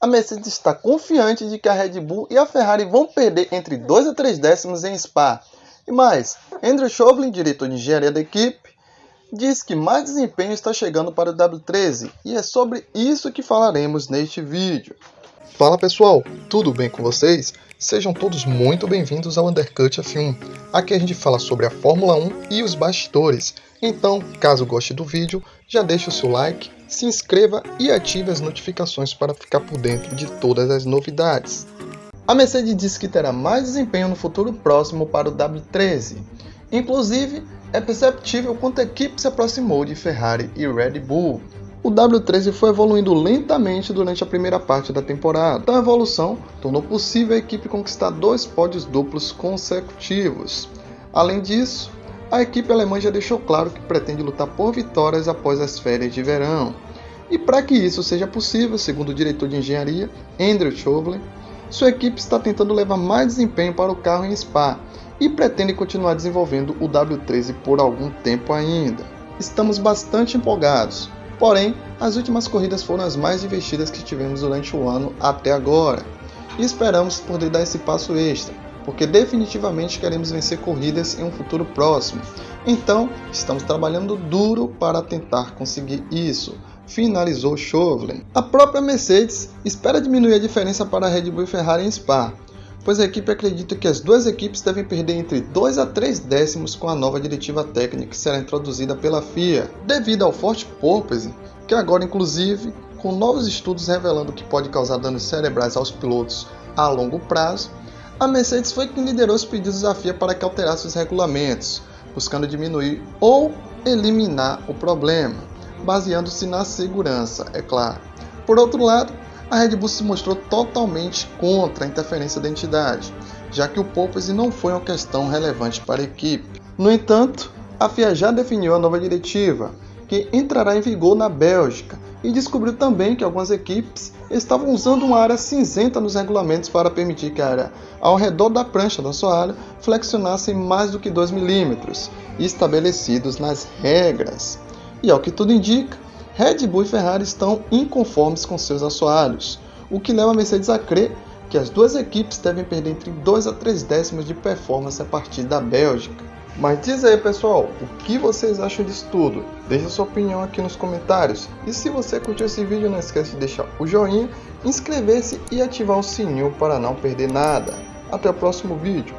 a Mercedes está confiante de que a Red Bull e a Ferrari vão perder entre 2 a 3 décimos em Spa. E mais, Andrew Chauvelin, diretor de engenharia da equipe, diz que mais desempenho está chegando para o W13 e é sobre isso que falaremos neste vídeo. Fala pessoal, tudo bem com vocês? Sejam todos muito bem-vindos ao Undercut F1. Aqui a gente fala sobre a Fórmula 1 e os bastidores. Então, caso goste do vídeo, já deixe o seu like, se inscreva e ative as notificações para ficar por dentro de todas as novidades. A Mercedes disse que terá mais desempenho no futuro próximo para o W13. Inclusive, é perceptível quanto a equipe se aproximou de Ferrari e Red Bull. O W13 foi evoluindo lentamente durante a primeira parte da temporada. Tal evolução tornou possível a equipe conquistar dois pódios duplos consecutivos. Além disso, a equipe alemã já deixou claro que pretende lutar por vitórias após as férias de verão. E para que isso seja possível, segundo o diretor de engenharia, Andrew Chauvelin, sua equipe está tentando levar mais desempenho para o carro em Spa e pretende continuar desenvolvendo o W13 por algum tempo ainda. Estamos bastante empolgados, porém, as últimas corridas foram as mais divertidas que tivemos durante o ano até agora, e esperamos poder dar esse passo extra, porque definitivamente queremos vencer corridas em um futuro próximo. Então, estamos trabalhando duro para tentar conseguir isso, finalizou Chauvelin. A própria Mercedes espera diminuir a diferença para a Red Bull e Ferrari em Spa, pois a equipe acredita que as duas equipes devem perder entre 2 a 3 décimos com a nova diretiva técnica que será introduzida pela FIA, devido ao forte porpoise, que agora inclusive, com novos estudos revelando que pode causar danos cerebrais aos pilotos a longo prazo, a Mercedes foi quem liderou os pedidos à FIA para que alterasse os regulamentos, buscando diminuir ou eliminar o problema, baseando-se na segurança, é claro. Por outro lado, a Red Bull se mostrou totalmente contra a interferência da entidade, já que o porpoise não foi uma questão relevante para a equipe. No entanto, a FIA já definiu a nova diretiva, que entrará em vigor na Bélgica, e descobriu também que algumas equipes estavam usando uma área cinzenta nos regulamentos para permitir que a área ao redor da prancha da assoalho flexionasse mais do que 2 milímetros, estabelecidos nas regras. E ao que tudo indica, Red Bull e Ferrari estão inconformes com seus assoalhos, o que leva a Mercedes a crer que as duas equipes devem perder entre 2 a 3 décimos de performance a partir da Bélgica. Mas diz aí pessoal, o que vocês acham disso tudo? Deixe sua opinião aqui nos comentários. E se você curtiu esse vídeo, não esqueça de deixar o joinha, inscrever-se e ativar o sininho para não perder nada. Até o próximo vídeo.